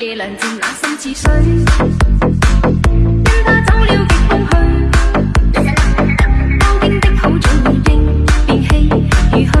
夜凉渐冷心似水。因走了极空虚当兵的好早已经变气，如去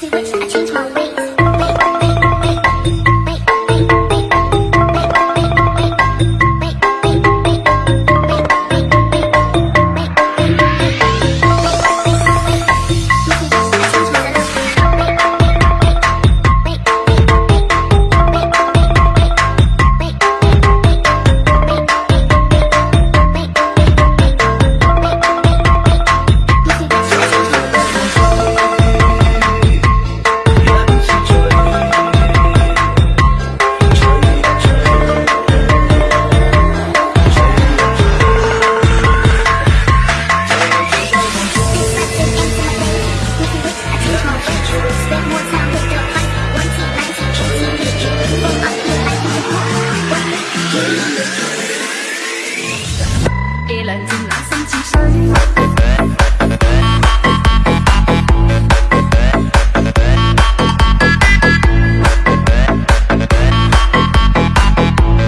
喜欢耍清肠胃。Sunny.